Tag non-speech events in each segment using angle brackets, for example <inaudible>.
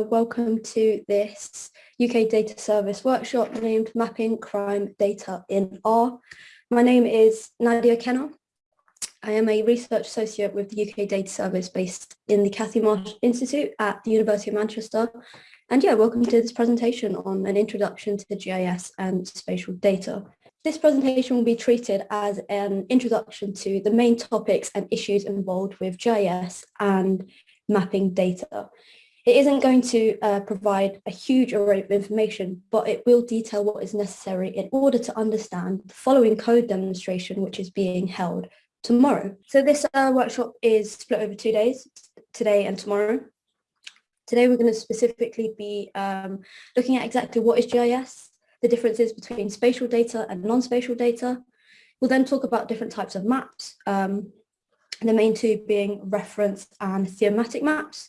Welcome to this UK Data Service workshop named Mapping Crime Data in R. My name is Nadia Kenner. I am a research associate with the UK Data Service based in the Cathie Marsh Institute at the University of Manchester. And yeah, welcome to this presentation on an introduction to GIS and spatial data. This presentation will be treated as an introduction to the main topics and issues involved with GIS and mapping data. It isn't going to uh, provide a huge array of information, but it will detail what is necessary in order to understand the following code demonstration, which is being held tomorrow. So this uh, workshop is split over two days, today and tomorrow. Today we're going to specifically be um, looking at exactly what is GIS, the differences between spatial data and non-spatial data. We'll then talk about different types of maps, um, the main two being reference and thematic maps.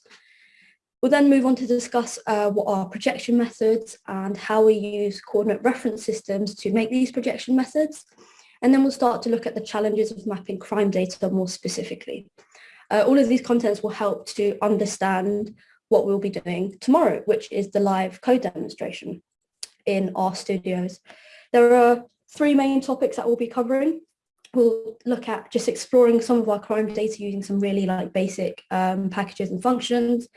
We'll then move on to discuss uh, what are projection methods and how we use coordinate reference systems to make these projection methods. And then we'll start to look at the challenges of mapping crime data more specifically. Uh, all of these contents will help to understand what we'll be doing tomorrow, which is the live code demonstration in RStudios. There are three main topics that we'll be covering. We'll look at just exploring some of our crime data using some really like basic um, packages and functions.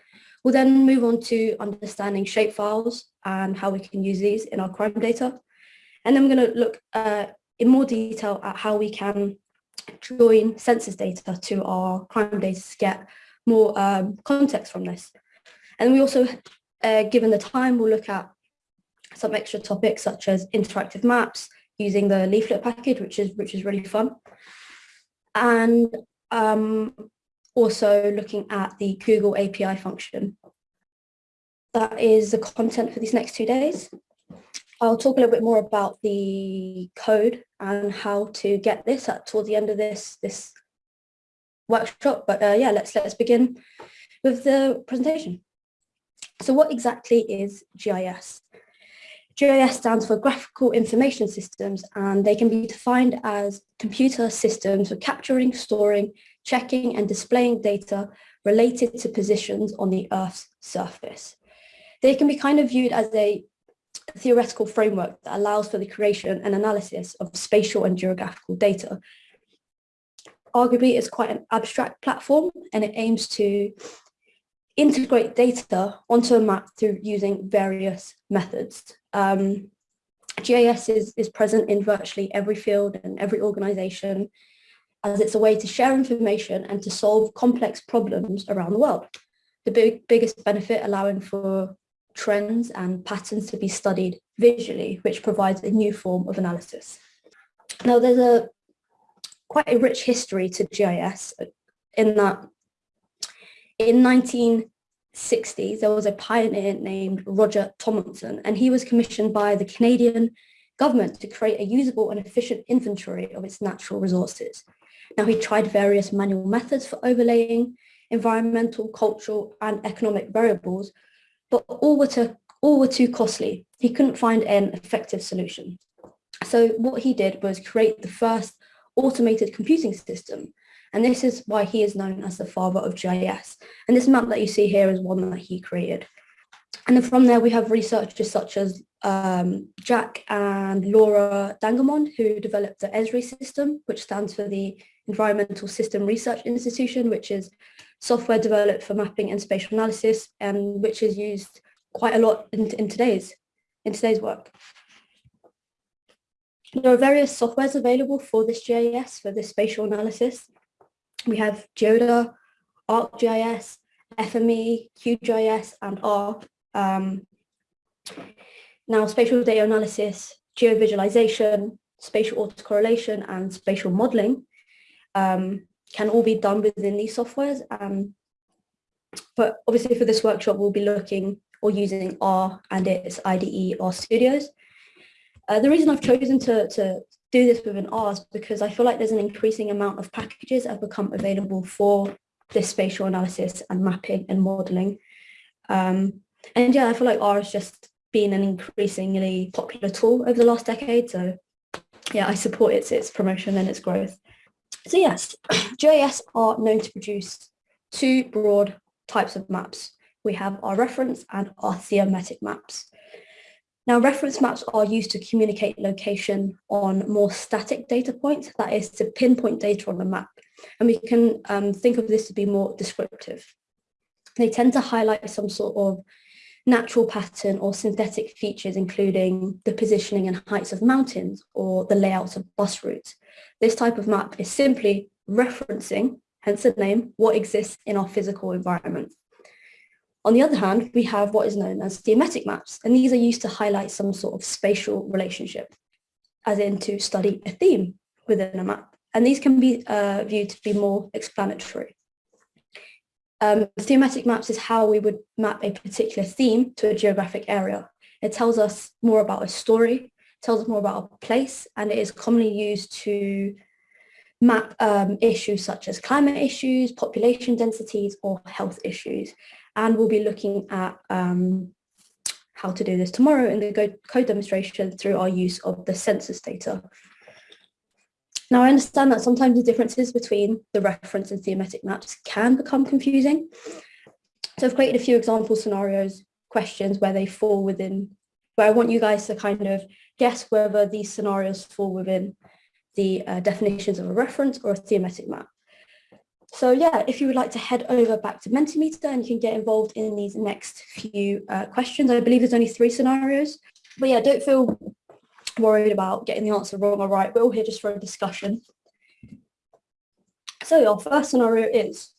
We'll then move on to understanding shapefiles and how we can use these in our crime data. And then we're going to look uh, in more detail at how we can join census data to our crime data to get more um, context from this. And we also, uh, given the time, we'll look at some extra topics such as interactive maps using the leaflet package, which is which is really fun. And um, also looking at the Google API function. That is the content for these next two days. I'll talk a little bit more about the code and how to get this at towards the end of this this workshop. But uh, yeah, let's let's begin with the presentation. So what exactly is GIS? GIS stands for Graphical Information Systems and they can be defined as computer systems for capturing, storing, checking and displaying data related to positions on the Earth's surface. They can be kind of viewed as a theoretical framework that allows for the creation and analysis of spatial and geographical data. Arguably, it's quite an abstract platform and it aims to integrate data onto a map through using various methods. Um, GIS is, is present in virtually every field and every organization as it's a way to share information and to solve complex problems around the world. The big, biggest benefit allowing for trends and patterns to be studied visually, which provides a new form of analysis. Now there's a quite a rich history to GIS in that in 1960s, there was a pioneer named Roger Tomlinson, and he was commissioned by the Canadian government to create a usable and efficient inventory of its natural resources. Now he tried various manual methods for overlaying environmental, cultural and economic variables, but all were, to, all were too costly. He couldn't find an effective solution. So what he did was create the first automated computing system. And this is why he is known as the father of GIS. And this map that you see here is one that he created. And then from there, we have researchers such as um, Jack and Laura Dangermond, who developed the ESRI system, which stands for the Environmental System Research Institution, which is software developed for mapping and spatial analysis, and which is used quite a lot in, in today's in today's work. There are various softwares available for this GIS, for this spatial analysis. We have Geoda, ArcGIS, FME, QGIS, and R. Um, now, spatial data analysis, geovisualization, spatial autocorrelation, and spatial modeling um, can all be done within these softwares. Um, but obviously for this workshop, we'll be looking or using R and its IDE R Studios. Uh, the reason I've chosen to, to do this with an R is because I feel like there's an increasing amount of packages that have become available for this spatial analysis and mapping and modeling. Um, and yeah, I feel like R has just been an increasingly popular tool over the last decade. So yeah, I support its, its promotion and its growth. So yes, GIS are known to produce two broad types of maps, we have our reference and our thematic maps. Now, reference maps are used to communicate location on more static data points, that is to pinpoint data on the map. And we can um, think of this to be more descriptive. They tend to highlight some sort of natural pattern or synthetic features, including the positioning and heights of mountains or the layouts of bus routes. This type of map is simply referencing, hence the name, what exists in our physical environment. On the other hand, we have what is known as thematic maps, and these are used to highlight some sort of spatial relationship, as in to study a theme within a map. And these can be uh, viewed to be more explanatory. Um, thematic maps is how we would map a particular theme to a geographic area. It tells us more about a story, tells us more about a place, and it is commonly used to map um, issues such as climate issues, population densities, or health issues. And we'll be looking at um, how to do this tomorrow in the code demonstration through our use of the census data. Now, I understand that sometimes the differences between the reference and thematic maps can become confusing. So I've created a few example scenarios, questions where they fall within, where I want you guys to kind of guess whether these scenarios fall within the uh, definitions of a reference or a thematic map. So yeah, if you would like to head over back to Mentimeter and you can get involved in these next few uh, questions. I believe there's only three scenarios, but yeah, don't feel worried about getting the answer wrong or right. We're all here just for a discussion. So our first scenario is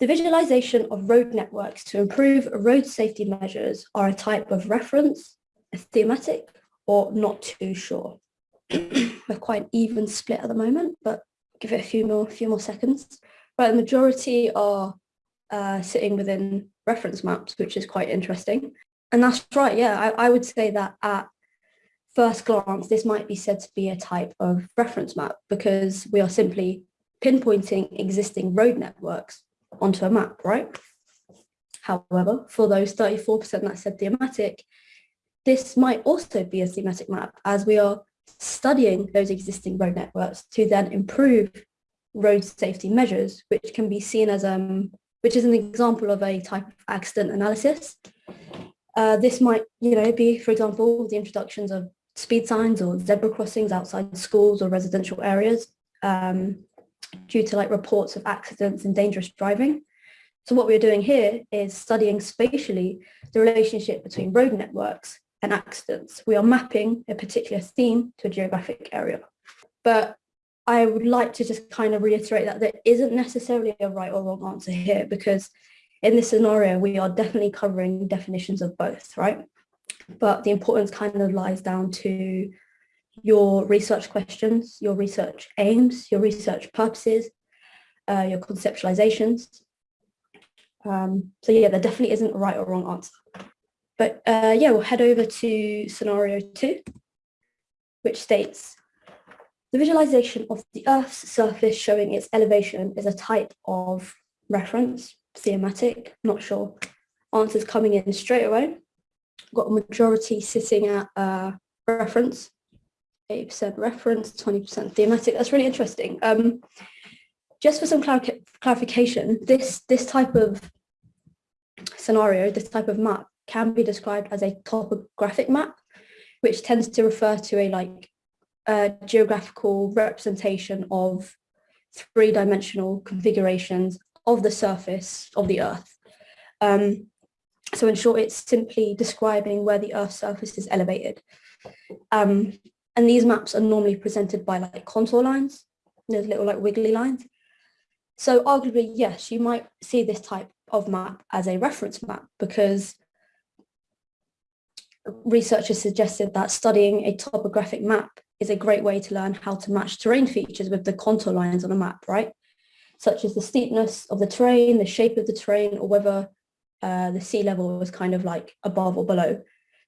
the visualization of road networks to improve road safety measures are a type of reference, a thematic, or not too sure. <clears throat> We're quite an even split at the moment, but give it a few more, few more seconds. Right, the majority are uh, sitting within reference maps, which is quite interesting. And that's right, yeah, I, I would say that at first glance, this might be said to be a type of reference map because we are simply pinpointing existing road networks onto a map, right? However, for those 34% that said thematic, this might also be a thematic map as we are studying those existing road networks to then improve road safety measures, which can be seen as um, which is an example of a type of accident analysis. Uh, this might, you know, be, for example, the introductions of speed signs or zebra crossings outside schools or residential areas um, due to like reports of accidents and dangerous driving. So what we're doing here is studying spatially the relationship between road networks and accidents. We are mapping a particular theme to a geographic area. But I would like to just kind of reiterate that there isn't necessarily a right or wrong answer here because in this scenario, we are definitely covering definitions of both, right? But the importance kind of lies down to your research questions, your research aims, your research purposes, uh, your conceptualizations. Um, so yeah, there definitely isn't a right or wrong answer. But uh, yeah, we'll head over to scenario two, which states, the visualization of the Earth's surface showing its elevation is a type of reference, thematic, not sure. Answers coming in straight away got a majority sitting at uh, reference, 80% reference, 20% thematic. That's really interesting. Um, just for some clar clarification, this, this type of scenario, this type of map can be described as a topographic map, which tends to refer to a like a geographical representation of three-dimensional configurations of the surface of the Earth. Um, so in short, it's simply describing where the Earth's surface is elevated. Um, and these maps are normally presented by like contour lines. There's little like wiggly lines. So arguably, yes, you might see this type of map as a reference map because researchers suggested that studying a topographic map is a great way to learn how to match terrain features with the contour lines on a map, right? Such as the steepness of the terrain, the shape of the terrain, or whether uh, the sea level was kind of like above or below.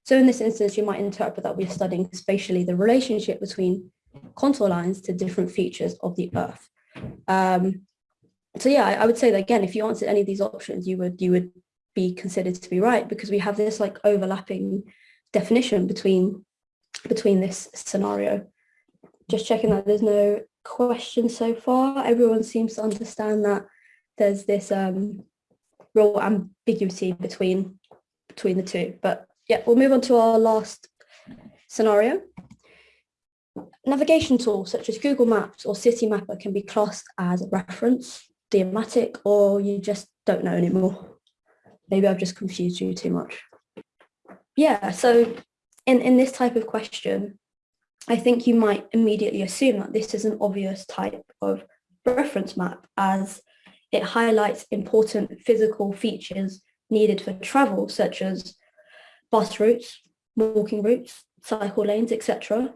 So in this instance, you might interpret that we're studying spatially the relationship between contour lines to different features of the Earth. Um, so yeah, I, I, would say that again, if you answered any of these options, you would you would be considered to be right because we have this like overlapping definition between between this scenario. Just checking that there's no questions so far. Everyone seems to understand that there's this um, real ambiguity between between the two. But yeah, we'll move on to our last scenario. Navigation tools such as Google Maps or Citymapper can be classed as a reference, thematic, or you just don't know anymore. Maybe I've just confused you too much. Yeah, so in, in this type of question, I think you might immediately assume that this is an obvious type of reference map as it highlights important physical features needed for travel, such as bus routes, walking routes, cycle lanes, etc.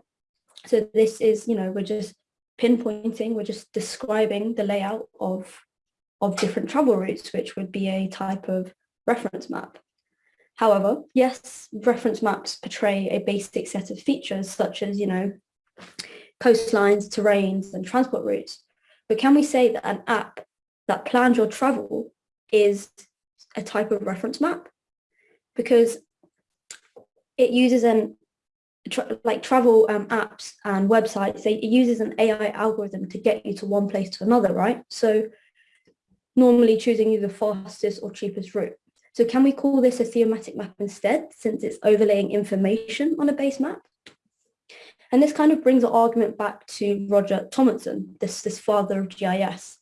So this is, you know, we're just pinpointing, we're just describing the layout of, of different travel routes, which would be a type of reference map. However, yes, reference maps portray a basic set of features such as, you know, coastlines, terrains and transport routes. But can we say that an app that plans your travel is a type of reference map? Because it uses an tra like travel um, apps and websites, they, it uses an AI algorithm to get you to one place to another, right? So normally choosing you the fastest or cheapest route. So can we call this a thematic map instead, since it's overlaying information on a base map? And this kind of brings the argument back to Roger Tomlinson, this, this father of GIS,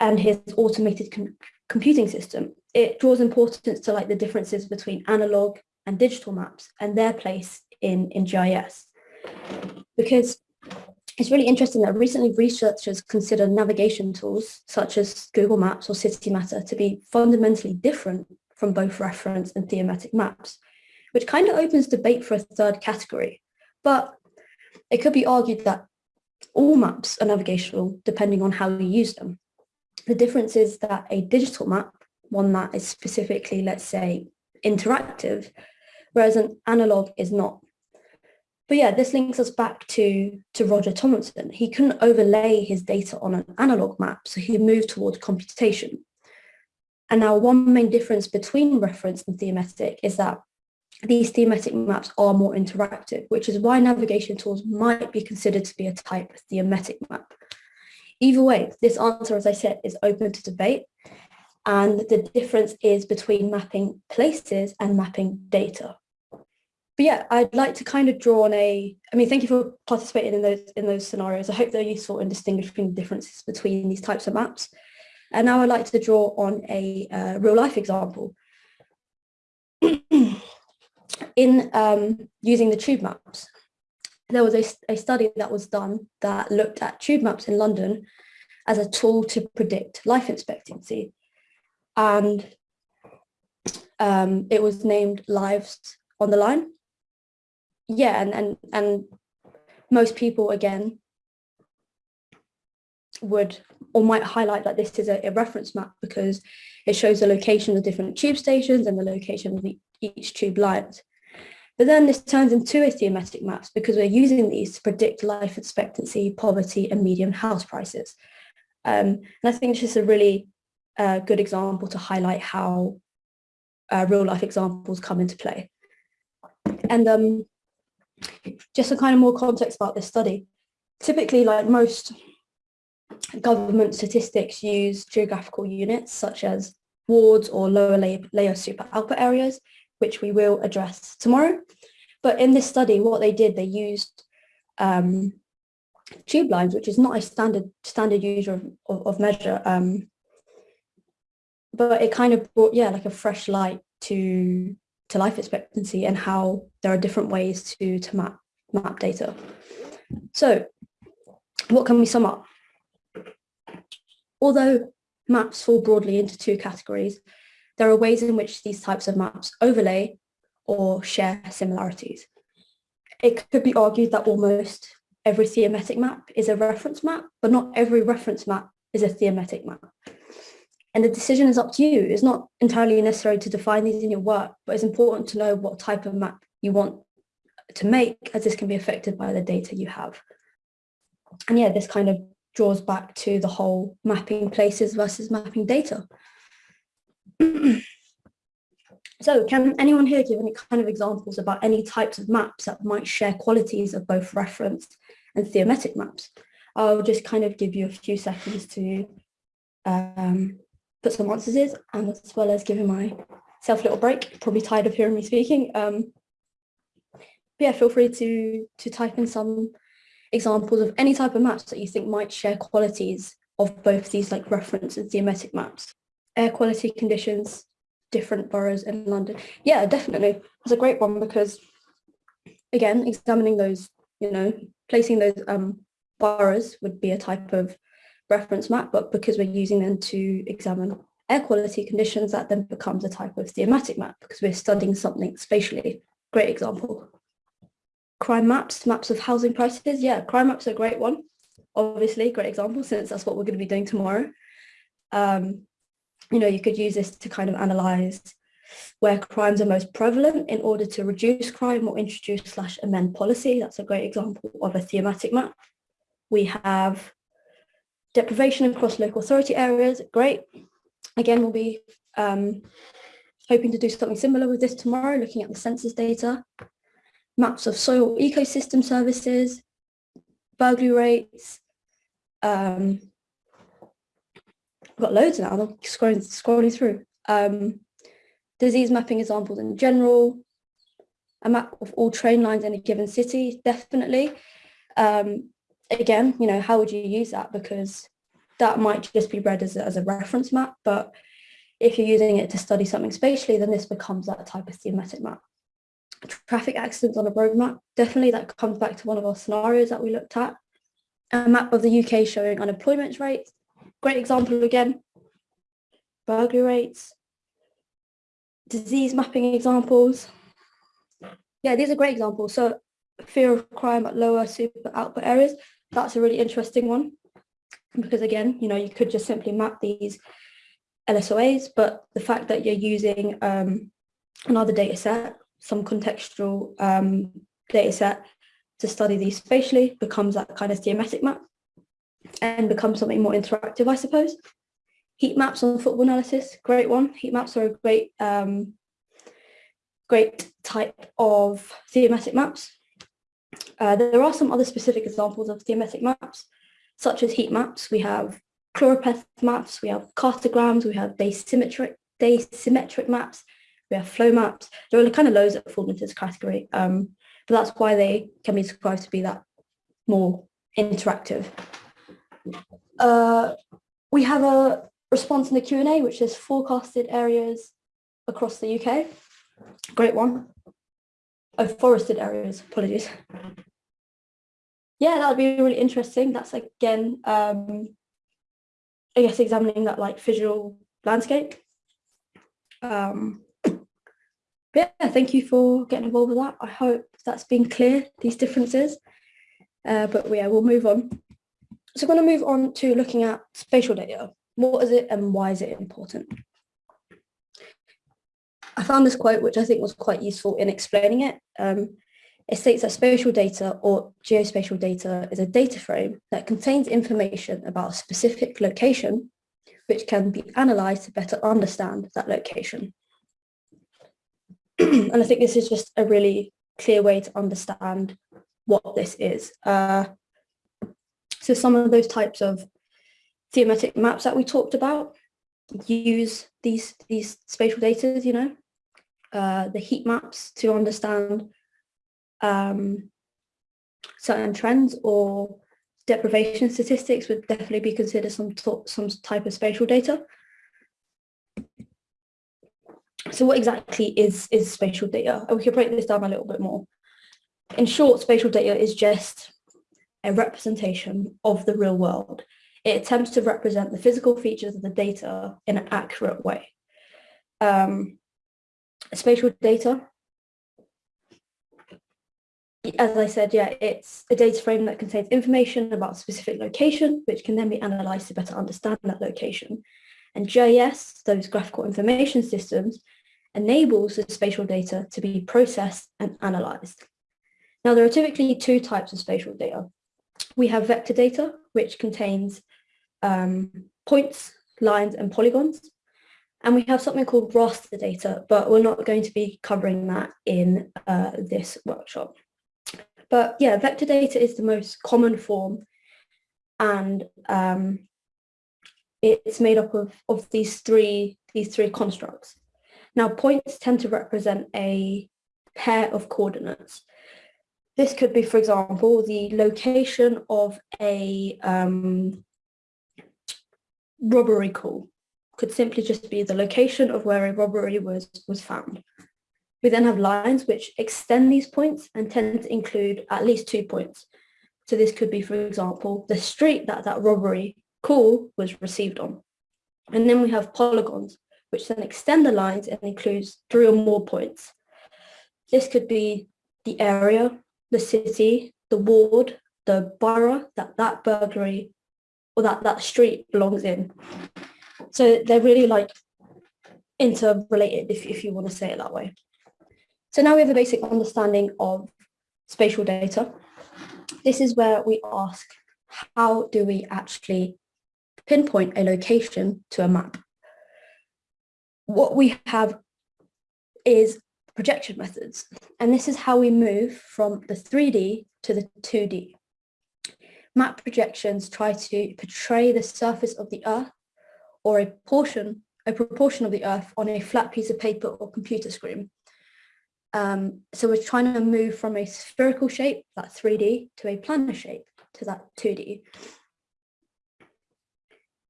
and his automated com computing system. It draws importance to like the differences between analog and digital maps and their place in, in GIS. Because it's really interesting that recently researchers consider navigation tools such as Google Maps or Citymapper to be fundamentally different from both reference and thematic maps, which kind of opens debate for a third category. But it could be argued that all maps are navigational depending on how you use them. The difference is that a digital map, one that is specifically, let's say, interactive, whereas an analog is not. But yeah, this links us back to, to Roger Tomlinson. He couldn't overlay his data on an analog map, so he moved towards computation. And now one main difference between reference and thematic is that these thematic maps are more interactive, which is why navigation tools might be considered to be a type of thematic map. Either way, this answer, as I said, is open to debate. And the difference is between mapping places and mapping data but yeah, I'd like to kind of draw on a, I mean, thank you for participating in those in those scenarios. I hope they're useful in distinguishing the differences between these types of maps. And now I'd like to draw on a uh, real life example. <clears throat> in um, using the tube maps, there was a, a study that was done that looked at tube maps in London as a tool to predict life expectancy. And um, it was named Lives on the Line yeah, and, and, and most people, again, would or might highlight that this is a, a, reference map because it shows the location of different tube stations and the location of the, each tube lines. But then this turns into a thematic maps because we're using these to predict life expectancy, poverty and median house prices. Um, and I think this is a really uh, good example to highlight how uh, real life examples come into play. And um, just a kind of more context about this study. Typically, like most government statistics use geographical units such as wards or lower layer, layer super output areas, which we will address tomorrow. But in this study, what they did, they used um, tube lines, which is not a standard standard user of, of, measure. Um, but it kind of brought, yeah, like a fresh light to to life expectancy and how there are different ways to, to map, map data. So what can we sum up? Although maps fall broadly into two categories, there are ways in which these types of maps overlay or share similarities. It could be argued that almost every thematic map is a reference map, but not every reference map is a thematic map. And the decision is up to you. It's not entirely necessary to define these in your work, but it's important to know what type of map you want to make as this can be affected by the data you have. And yeah, this kind of draws back to the whole mapping places versus mapping data. <clears throat> so can anyone here give any kind of examples about any types of maps that might share qualities of both reference and thematic maps? I'll just kind of give you a few seconds to um, put some answers in and as well as giving myself a little break, probably tired of hearing me speaking. Um, yeah, feel free to, to type in some examples of any type of maps that you think might share qualities of both these like reference and thematic maps. Air quality conditions, different boroughs in London. Yeah, definitely. It's a great one because again, examining those, you know, placing those um, boroughs would be a type of reference map, but because we're using them to examine air quality conditions, that then becomes a type of thematic map because we're studying something spatially. Great example. Crime maps, maps of housing prices. Yeah, crime maps are a great one. Obviously, great example since that's what we're going to be doing tomorrow. Um, you know, you could use this to kind of analyze where crimes are most prevalent in order to reduce crime or introduce slash amend policy. That's a great example of a thematic map. We have deprivation across local authority areas. Great. Again, we'll be um, hoping to do something similar with this tomorrow, looking at the census data, maps of soil ecosystem services, burglary rates. Um, I've got loads now, I'm scrolling, scrolling through. Um, disease mapping examples in general, a map of all train lines in a given city, definitely. Um, again, you know, how would you use that? Because that might just be read as a, as a reference map, but if you're using it to study something spatially, then this becomes that type of thematic map. Traffic accidents on a road map, definitely that comes back to one of our scenarios that we looked at. A map of the UK showing unemployment rates, great example again. Burglary rates, disease mapping examples. Yeah, these are great examples. So fear of crime at lower super output areas, that's a really interesting one. Because again, you know, you could just simply map these LSOAs, but the fact that you're using um, another data set, some contextual um, data set to study these spatially becomes that kind of thematic map and become something more interactive, I suppose. Heat maps on football analysis, great one. Heat maps are a great, um, great type of thematic maps. Uh, there are some other specific examples of thematic maps, such as heat maps. We have choropleth maps, we have cartograms, we have bathymetric, bathymetric maps, we have flow maps. There are kind of loads that fall into this category, um, but that's why they can be described to be that more interactive. Uh, we have a response in the Q&A, which is forecasted areas across the UK. Great one. Oh, forested areas, apologies yeah, that would be really interesting. That's again, um, I guess, examining that like visual landscape. Um, yeah, thank you for getting involved with that. I hope that's been clear, these differences. Uh, but yeah, we'll move on. So I'm going to move on to looking at spatial data. What is it and why is it important? I found this quote, which I think was quite useful in explaining it. Um, it states that spatial data or geospatial data is a data frame that contains information about a specific location, which can be analysed to better understand that location. <clears throat> and I think this is just a really clear way to understand what this is. Uh, so some of those types of thematic maps that we talked about use these, these spatial data, you know, uh, the heat maps to understand um, certain trends or deprivation statistics would definitely be considered some, some type of spatial data. So what exactly is, is spatial data? We could break this down a little bit more. In short, spatial data is just a representation of the real world. It attempts to represent the physical features of the data in an accurate way. Um, spatial data as I said, yeah, it's a data frame that contains information about a specific location, which can then be analysed to better understand that location. And GIS, those graphical information systems, enables the spatial data to be processed and analysed. Now, there are typically two types of spatial data. We have vector data, which contains um, points, lines, and polygons. And we have something called raster data, but we're not going to be covering that in uh, this workshop. But yeah, vector data is the most common form and um, it's made up of, of these three these three constructs. Now points tend to represent a pair of coordinates. This could be, for example, the location of a um, robbery call. Could simply just be the location of where a robbery was, was found. We then have lines which extend these points and tend to include at least two points. So this could be, for example, the street that that robbery call was received on. And then we have polygons, which then extend the lines and includes three or more points. This could be the area, the city, the ward, the borough that that burglary or that that street belongs in. So they're really like interrelated, if, if you want to say it that way. So now we have a basic understanding of spatial data. This is where we ask, how do we actually pinpoint a location to a map? What we have is projection methods, and this is how we move from the 3D to the 2D. Map projections try to portray the surface of the Earth or a portion, a proportion of the Earth on a flat piece of paper or computer screen. Um, so we're trying to move from a spherical shape, that 3D, to a planar shape, to that 2D.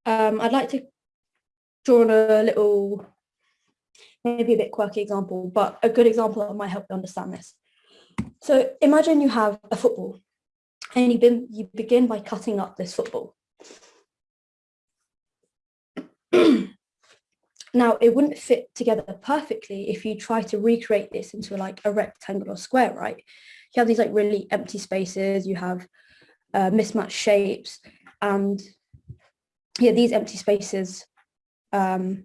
Um, I'd like to draw on a little, maybe a bit quirky example, but a good example that might help you understand this. So imagine you have a football and you, begin, you begin by cutting up this football. <clears throat> Now, it wouldn't fit together perfectly if you try to recreate this into like a rectangle or square, right? You have these like really empty spaces, you have uh, mismatched shapes, and yeah, these empty spaces um,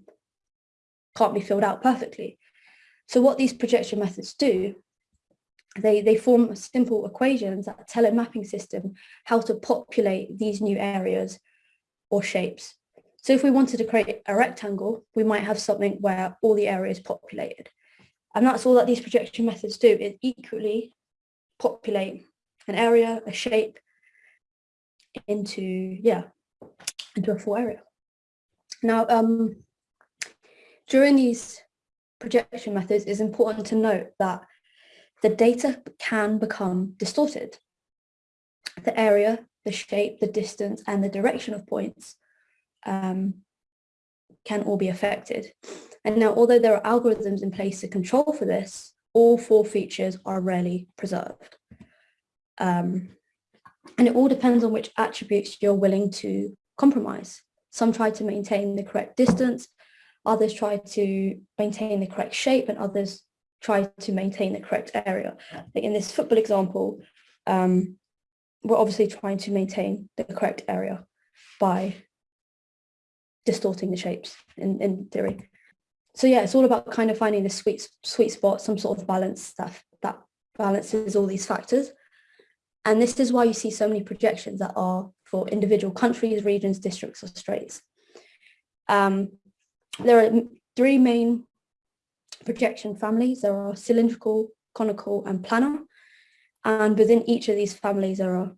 can't be filled out perfectly. So what these projection methods do, they, they form simple equations that tell a mapping system how to populate these new areas or shapes. So if we wanted to create a rectangle, we might have something where all the area is populated. And that's all that these projection methods do, is equally populate an area, a shape into, yeah, into a full area. Now, um, during these projection methods, it's important to note that the data can become distorted. The area, the shape, the distance, and the direction of points um, can all be affected. And now, although there are algorithms in place to control for this, all four features are rarely preserved. Um, and it all depends on which attributes you're willing to compromise. Some try to maintain the correct distance, others try to maintain the correct shape, and others try to maintain the correct area. Like in this football example, um, we're obviously trying to maintain the correct area by distorting the shapes in, in theory. So yeah, it's all about kind of finding the sweet sweet spot, some sort of balance that that balances all these factors. And this is why you see so many projections that are for individual countries, regions, districts, or straits. Um, there are three main projection families. There are cylindrical, conical, and planar. And within each of these families, there are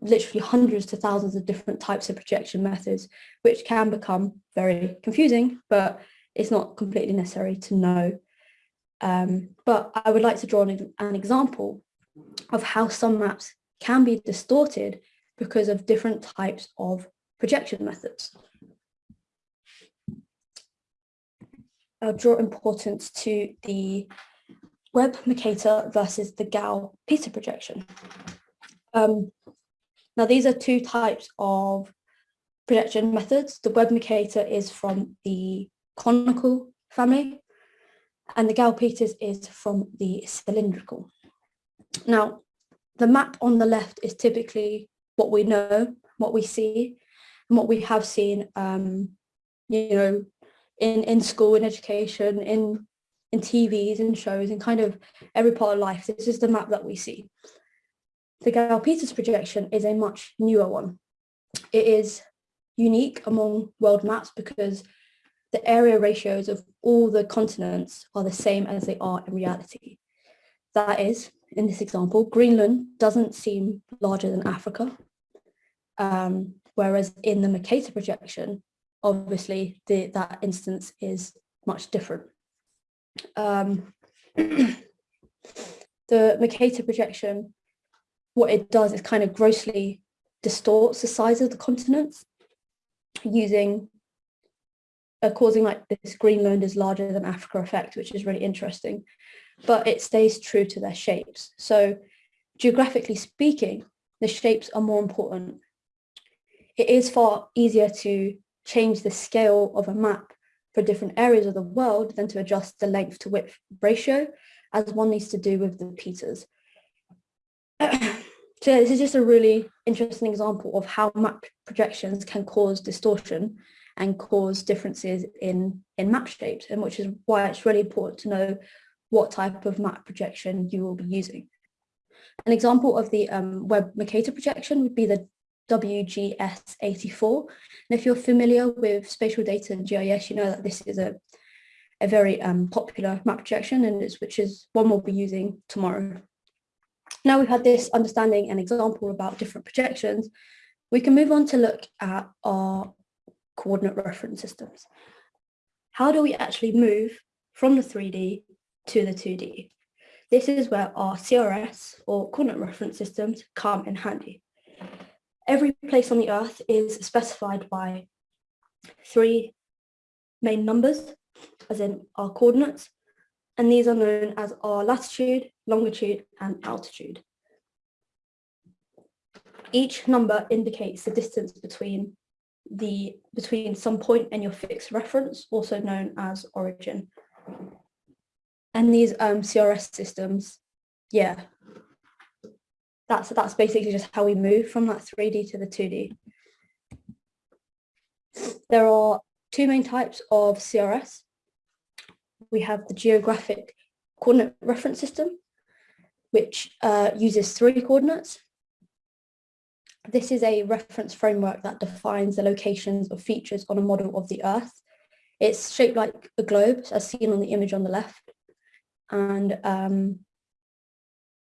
literally hundreds to thousands of different types of projection methods, which can become very confusing, but it's not completely necessary to know. Um, but I would like to draw an, an example of how some maps can be distorted because of different types of projection methods. I'll draw importance to the Web Mercator versus the Gall-Peter projection. Um, now, these are two types of projection methods. The Web Mercator is from the conical family and the Gall-Peters is from the cylindrical. Now, the map on the left is typically what we know, what we see, and what we have seen, um, you know, in, in school, in education, in, in TVs, and shows, in kind of every part of life. This is the map that we see. The Gall-Peters projection is a much newer one. It is unique among world maps because the area ratios of all the continents are the same as they are in reality. That is, in this example, Greenland doesn't seem larger than Africa, um, whereas in the Mercator projection, obviously the, that instance is much different. Um, <clears throat> the Mercator projection, what it does is kind of grossly distorts the size of the continents using uh, causing like this Greenland is larger than Africa effect, which is really interesting, but it stays true to their shapes. So geographically speaking, the shapes are more important. It is far easier to change the scale of a map for different areas of the world than to adjust the length to width ratio, as one needs to do with the Peters. <clears throat> so this is just a really interesting example of how map projections can cause distortion and cause differences in, in map shapes, and which is why it's really important to know what type of map projection you will be using. An example of the um, Web Mercator projection would be the WGS84. And if you're familiar with spatial data and GIS, you know that this is a, a very um, popular map projection and it's, which is one we'll be using tomorrow. Now we've had this understanding and example about different projections, we can move on to look at our coordinate reference systems. How do we actually move from the 3D to the 2D? This is where our CRS or coordinate reference systems come in handy. Every place on the earth is specified by three main numbers, as in our coordinates, and these are known as our latitude, longitude, and altitude. Each number indicates the distance between the between some point and your fixed reference, also known as origin. And these um, CRS systems, yeah, that's that's basically just how we move from that 3D to the 2D. There are two main types of CRS. We have the geographic coordinate reference system, which uh, uses three coordinates this is a reference framework that defines the locations of features on a model of the Earth. It's shaped like a globe, as seen on the image on the left. And um,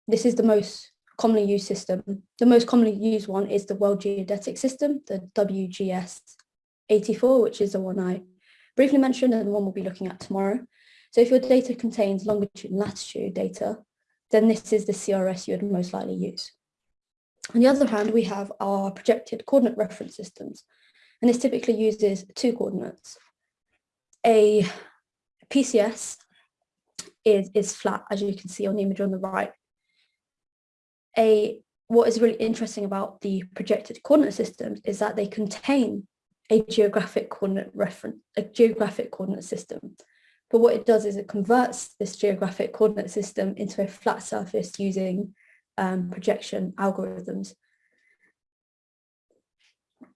this is the most commonly used system. The most commonly used one is the World Geodetic System, the WGS 84, which is the one I briefly mentioned and the one we'll be looking at tomorrow. So if your data contains longitude and latitude data, then this is the CRS you would most likely use. On the other hand, we have our projected coordinate reference systems, and this typically uses two coordinates. A PCS is, is flat, as you can see on the image on the right. A what is really interesting about the projected coordinate systems is that they contain a geographic coordinate reference, a geographic coordinate system. But what it does is it converts this geographic coordinate system into a flat surface using um, projection algorithms.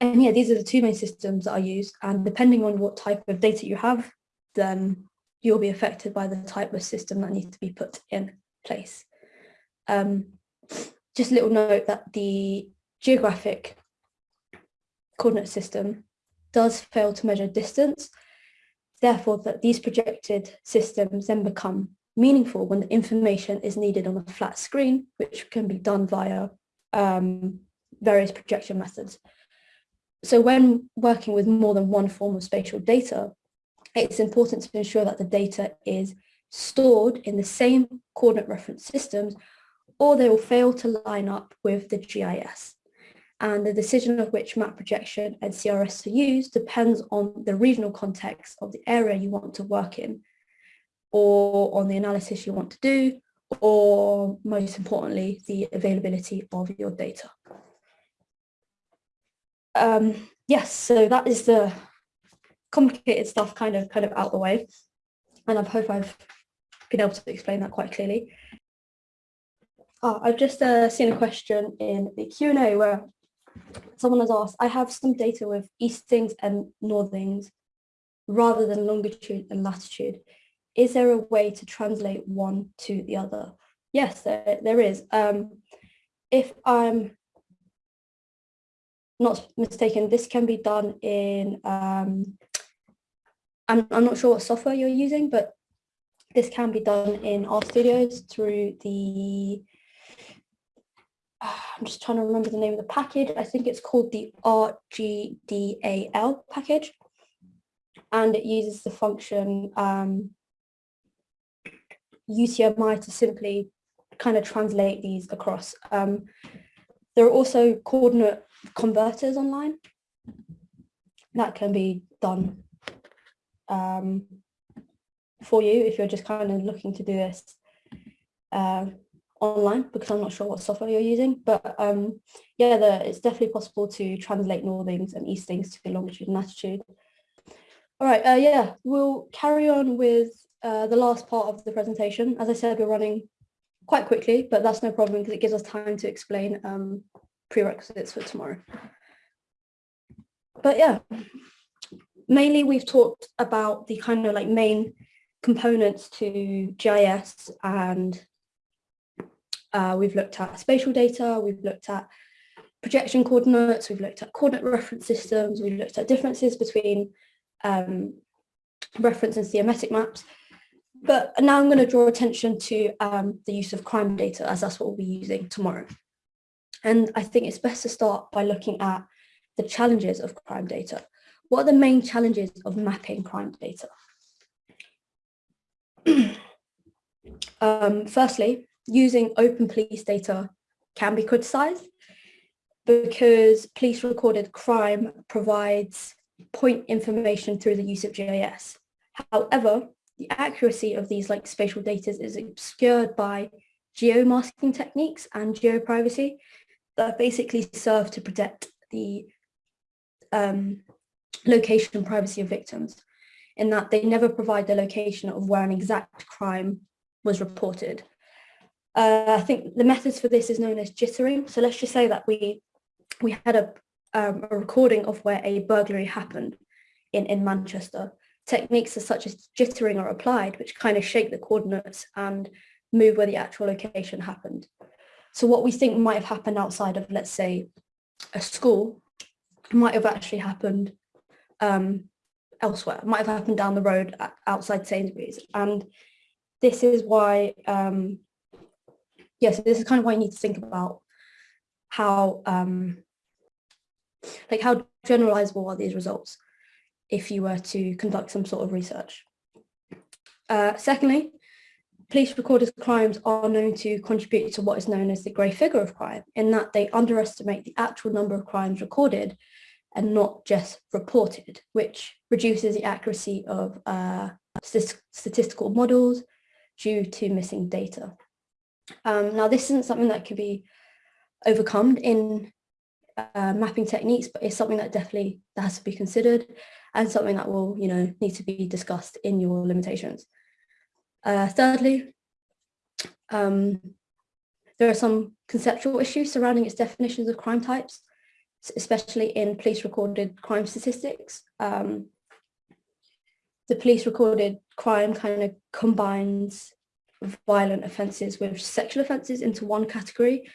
And yeah, these are the two main systems that are used and depending on what type of data you have, then you'll be affected by the type of system that needs to be put in place. Um, just a little note that the geographic coordinate system does fail to measure distance, therefore that these projected systems then become meaningful when the information is needed on a flat screen, which can be done via um, various projection methods. So when working with more than one form of spatial data, it's important to ensure that the data is stored in the same coordinate reference systems or they will fail to line up with the GIS. And the decision of which map projection and CRS to use depends on the regional context of the area you want to work in or on the analysis you want to do, or most importantly, the availability of your data. Um, yes, so that is the complicated stuff kind of kind of out the way. And I hope I've been able to explain that quite clearly. Oh, I've just uh, seen a question in the Q&A where someone has asked, I have some data with eastings and northings rather than longitude and latitude is there a way to translate one to the other? Yes, there, there is. Um, if I'm not mistaken, this can be done in, um, I'm, I'm not sure what software you're using, but this can be done in RStudios through the, I'm just trying to remember the name of the package. I think it's called the RGDAL package. and it uses the function um, UTMI to simply kind of translate these across. Um, there are also coordinate converters online that can be done um, for you if you're just kind of looking to do this uh, online because I'm not sure what software you're using. But um, yeah, the, it's definitely possible to translate northings and eastings to longitude and latitude. All right, uh, yeah, we'll carry on with uh, the last part of the presentation. As I said, we're running quite quickly, but that's no problem because it gives us time to explain um, prerequisites for tomorrow. But yeah, mainly we've talked about the kind of like main components to GIS and uh, we've looked at spatial data, we've looked at projection coordinates, we've looked at coordinate reference systems, we've looked at differences between um, reference and thematic maps. But now I'm going to draw attention to um, the use of crime data as that's what we'll be using tomorrow. And I think it's best to start by looking at the challenges of crime data. What are the main challenges of mapping crime data? <clears throat> um, firstly, using open police data can be criticised because police recorded crime provides point information through the use of GIS. However, the accuracy of these like spatial data is obscured by geomasking techniques and geoprivacy that basically serve to protect the um, location privacy of victims in that they never provide the location of where an exact crime was reported. Uh, I think the methods for this is known as jittering. So let's just say that we we had a, um, a recording of where a burglary happened in, in Manchester. Techniques such as jittering are applied, which kind of shake the coordinates and move where the actual location happened. So what we think might have happened outside of, let's say, a school might have actually happened um, elsewhere, might have happened down the road outside Sainsbury's. And this is why, um, yes, yeah, so this is kind of why you need to think about how, um, like how generalizable are these results if you were to conduct some sort of research. Uh, secondly, police recorded crimes are known to contribute to what is known as the grey figure of crime, in that they underestimate the actual number of crimes recorded and not just reported, which reduces the accuracy of uh, statistical models due to missing data. Um, now, this isn't something that can be overcome in uh, mapping techniques, but it's something that definitely that has to be considered and something that will, you know, need to be discussed in your limitations. Uh, thirdly, um, there are some conceptual issues surrounding its definitions of crime types especially in police recorded crime statistics. Um, the police recorded crime kind of combines violent offences with sexual offences into one category.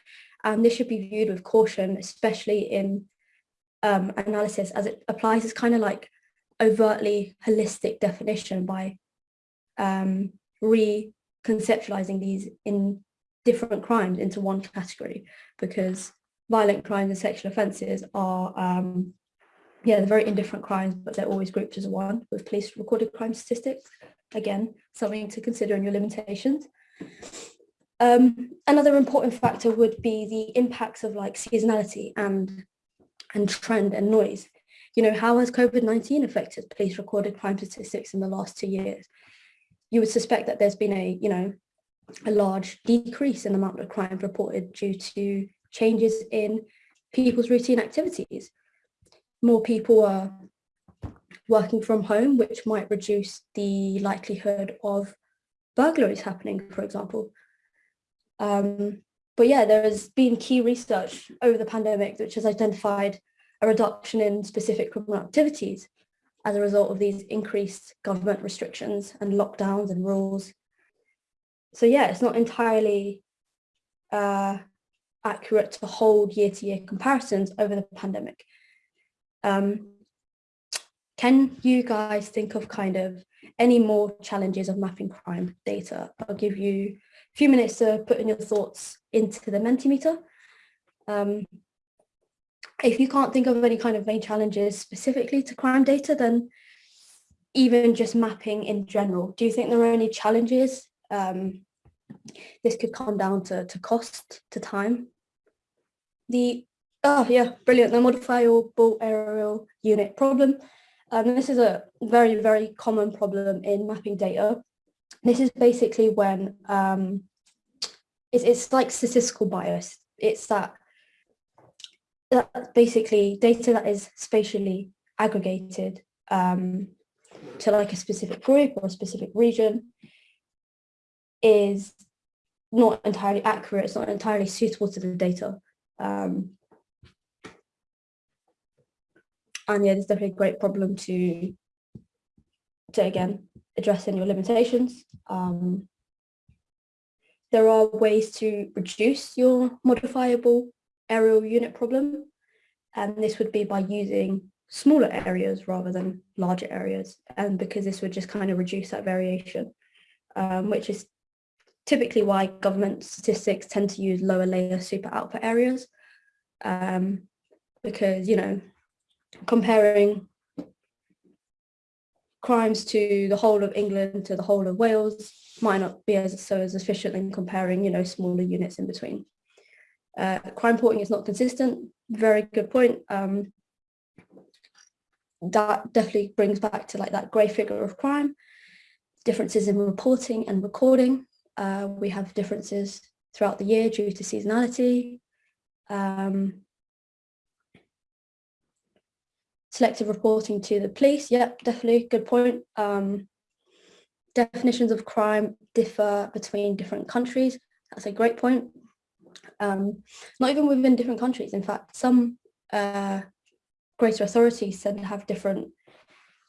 And this should be viewed with caution, especially in um, analysis as it applies as kind of like overtly holistic definition by um, reconceptualizing these in different crimes into one category because violent crimes and sexual offences are, um, yeah, they're very indifferent crimes, but they're always grouped as one with police recorded crime statistics. Again, something to consider in your limitations. Um, another important factor would be the impacts of like seasonality and and trend and noise. You know, how has COVID-19 affected police recorded crime statistics in the last two years? You would suspect that there's been a, you know, a large decrease in the amount of crime reported due to changes in people's routine activities. More people are working from home, which might reduce the likelihood of burglaries happening, for example. Um, but yeah, there has been key research over the pandemic which has identified a reduction in specific criminal activities as a result of these increased government restrictions and lockdowns and rules. So yeah, it's not entirely uh, accurate to hold year-to-year -year comparisons over the pandemic. Um, can you guys think of kind of any more challenges of mapping crime data? I'll give you a few minutes to put in your thoughts into the Mentimeter. Um, if you can't think of any kind of main challenges specifically to crime data, then even just mapping in general, do you think there are any challenges? Um, this could come down to, to cost, to time. The, oh yeah, brilliant, the modifiable areal unit problem. Um, this is a very, very common problem in mapping data. This is basically when um, it's, it's like statistical bias. It's that, that basically data that is spatially aggregated um, to like a specific group or a specific region is not entirely accurate, it's not entirely suitable to the data. Um, and yeah, there's definitely a great problem to, to again, addressing your limitations. Um, there are ways to reduce your modifiable areal unit problem. And this would be by using smaller areas rather than larger areas. And because this would just kind of reduce that variation, um, which is typically why government statistics tend to use lower layer super output areas. Um, because, you know, comparing crimes to the whole of England to the whole of Wales might not be as so as efficient in comparing, you know, smaller units in between. Uh, crime reporting is not consistent. Very good point. Um, that definitely brings back to like that grey figure of crime. Differences in reporting and recording. Uh, we have differences throughout the year due to seasonality. Um, selective reporting to the police. Yep, definitely good point. Um, definitions of crime differ between different countries. That's a great point. Um, not even within different countries. In fact, some uh, greater authorities tend to have different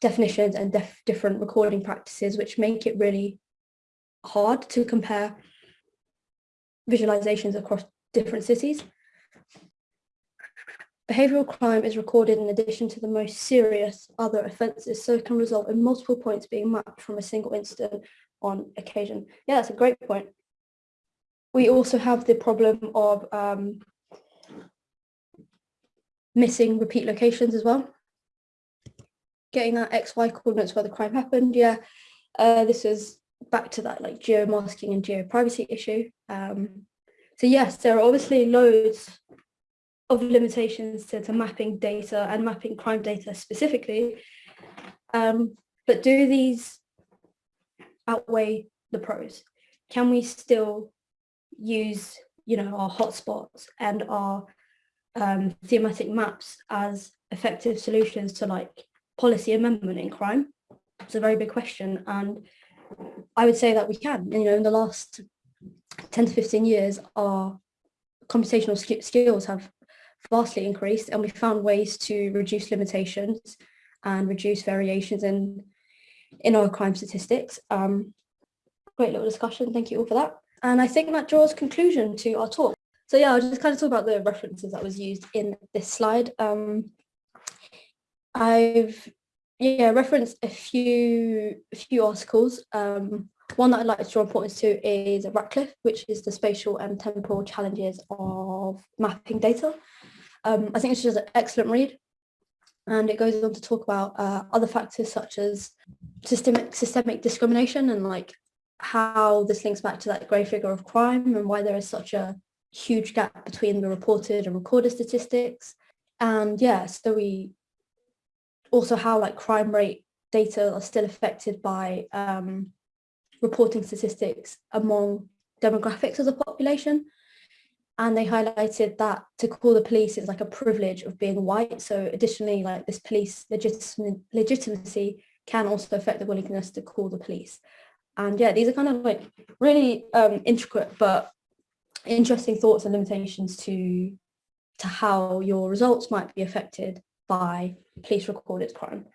definitions and def different recording practices, which make it really hard to compare visualizations across different cities. Behavioural crime is recorded in addition to the most serious other offences, so it can result in multiple points being mapped from a single incident on occasion. Yeah, that's a great point. We also have the problem of um, missing repeat locations as well. Getting that XY coordinates where the crime happened, yeah. Uh, this is back to that like geo-masking and geo-privacy issue. Um, so yes, there are obviously loads of limitations to, to mapping data and mapping crime data specifically. Um, but do these outweigh the pros? Can we still use, you know, our hotspots and our um, thematic maps as effective solutions to like policy amendment in crime? It's a very big question. And I would say that we can, you know, in the last 10 to 15 years, our computational sk skills have vastly increased and we found ways to reduce limitations and reduce variations in in our crime statistics. Um, great little discussion, thank you all for that. And I think that draws conclusion to our talk. So yeah, I'll just kind of talk about the references that was used in this slide. Um, I've yeah referenced a few a few articles. Um, one that I'd like to draw importance to is Ratcliffe, which is the spatial and temporal challenges of mapping data. Um, I think it's just an excellent read. And it goes on to talk about uh, other factors such as systemic systemic discrimination and like how this links back to that grey figure of crime and why there is such a huge gap between the reported and recorded statistics. And yeah, so we also how like crime rate data are still affected by um, reporting statistics among demographics of the population and they highlighted that to call the police is like a privilege of being white. So additionally, like this police legitimacy can also affect the willingness to call the police. And yeah, these are kind of like really um, intricate but interesting thoughts and limitations to to how your results might be affected by police recorded crime.